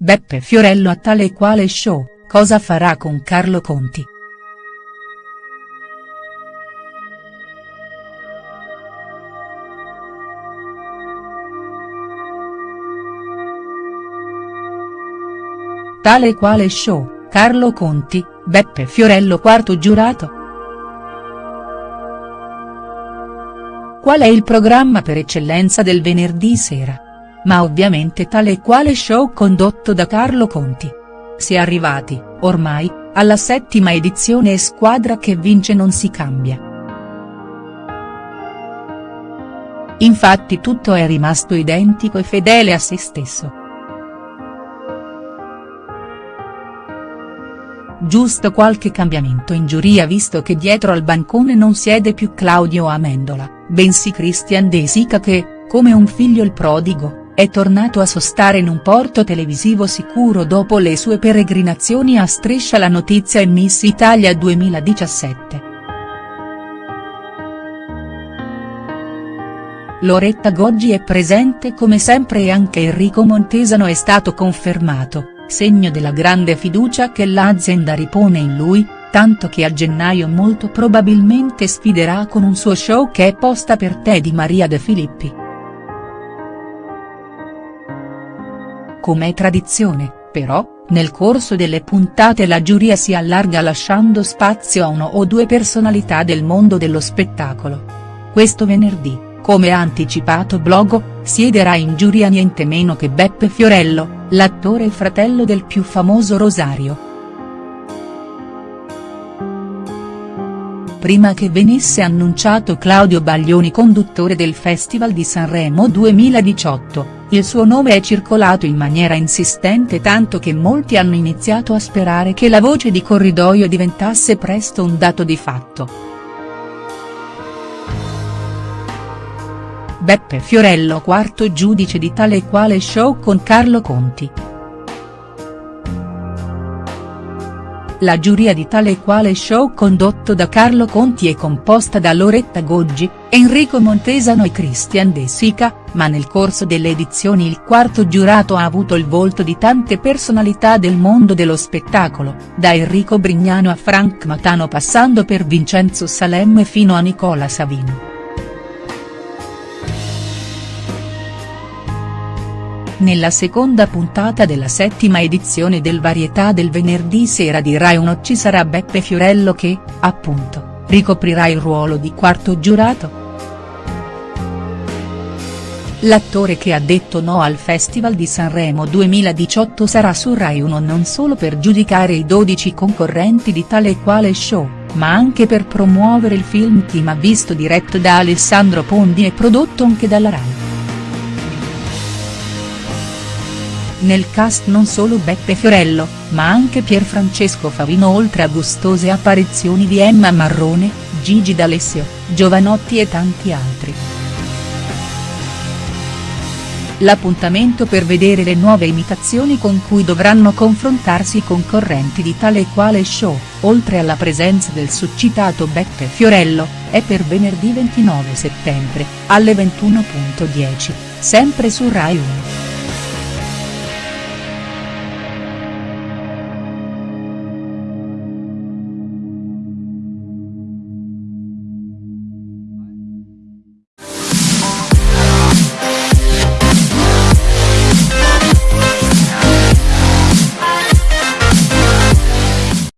Beppe Fiorello a tale e quale show, cosa farà con Carlo Conti?. Tale e quale show, Carlo Conti, Beppe Fiorello quarto giurato?. Qual è il programma per eccellenza del venerdì sera? Ma ovviamente tale e quale show condotto da Carlo Conti. Si è arrivati, ormai, alla settima edizione e squadra che vince non si cambia. Infatti tutto è rimasto identico e fedele a se stesso. Giusto qualche cambiamento in giuria visto che dietro al bancone non siede più Claudio Amendola, bensì Christian De Sica che, come un figlio il prodigo, è tornato a sostare in un porto televisivo sicuro dopo le sue peregrinazioni a Striscia la notizia e Miss Italia 2017. Loretta Goggi è presente come sempre e anche Enrico Montesano è stato confermato segno della grande fiducia che l'azienda ripone in lui, tanto che a gennaio molto probabilmente sfiderà con un suo show che è posta per te di Maria De Filippi. Come tradizione, però, nel corso delle puntate la giuria si allarga lasciando spazio a uno o due personalità del mondo dello spettacolo. Questo venerdì, come ha anticipato Blogo, siederà in giuria niente meno che Beppe Fiorello, l'attore e fratello del più famoso Rosario. Prima che venisse annunciato Claudio Baglioni conduttore del Festival di Sanremo 2018, il suo nome è circolato in maniera insistente tanto che molti hanno iniziato a sperare che la voce di corridoio diventasse presto un dato di fatto. Beppe Fiorello quarto giudice di tale e quale show con Carlo Conti. La giuria di tale e quale show condotto da Carlo Conti è composta da Loretta Goggi, Enrico Montesano e Christian De Sica, ma nel corso delle edizioni il quarto giurato ha avuto il volto di tante personalità del mondo dello spettacolo, da Enrico Brignano a Frank Matano passando per Vincenzo Salemme fino a Nicola Savino. Nella seconda puntata della settima edizione del Varietà del venerdì sera di Rai 1 ci sarà Beppe Fiorello che, appunto, ricoprirà il ruolo di quarto giurato. L'attore che ha detto no al Festival di Sanremo 2018 sarà su Rai 1 non solo per giudicare i 12 concorrenti di tale e quale show, ma anche per promuovere il film Chi m'ha visto diretto da Alessandro Pondi e prodotto anche dalla Rai. Nel cast non solo Beppe Fiorello, ma anche Pierfrancesco Favino oltre a gustose apparizioni di Emma Marrone, Gigi D'Alessio, Giovanotti e tanti altri. L'appuntamento per vedere le nuove imitazioni con cui dovranno confrontarsi i concorrenti di tale e quale show, oltre alla presenza del succitato Beppe Fiorello, è per venerdì 29 settembre, alle 21.10, sempre su Rai 1.